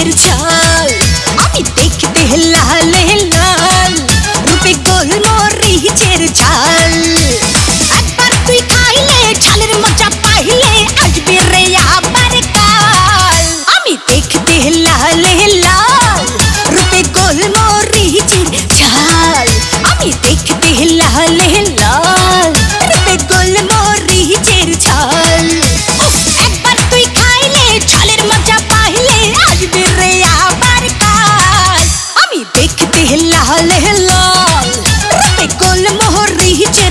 এর চাল আমি দেখতে লাল লাল রূপে গোল মরিচের চাল हिला हिला हिला कोल मोहरी चे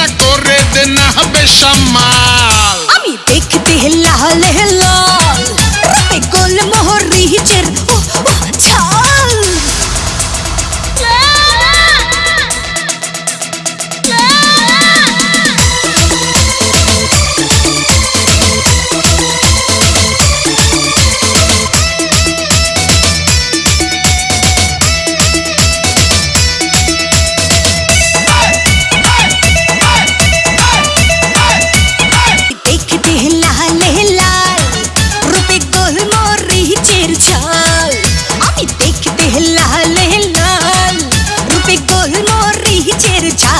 রাত দেনা করে দেনা বেসামাল আমি দেখতে লাল লাল রূপে গোল মোহরিচের ও चोरी चिरछा